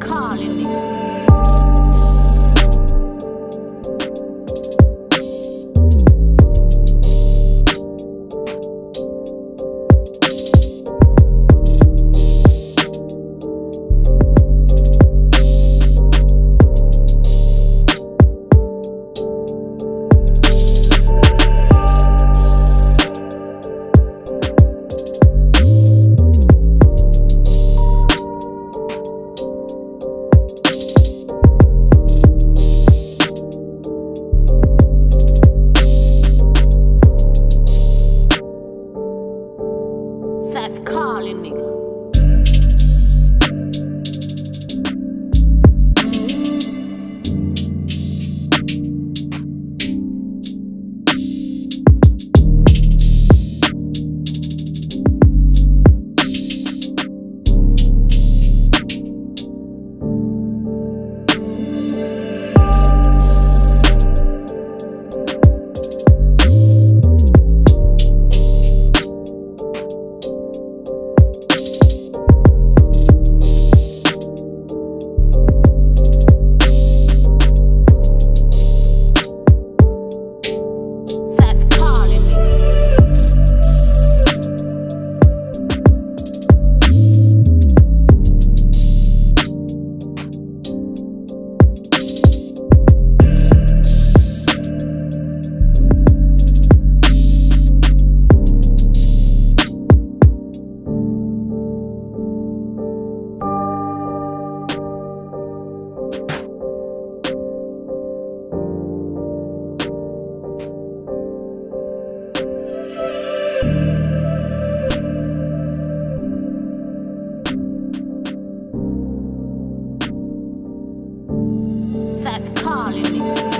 Calling nigga. death calling. me.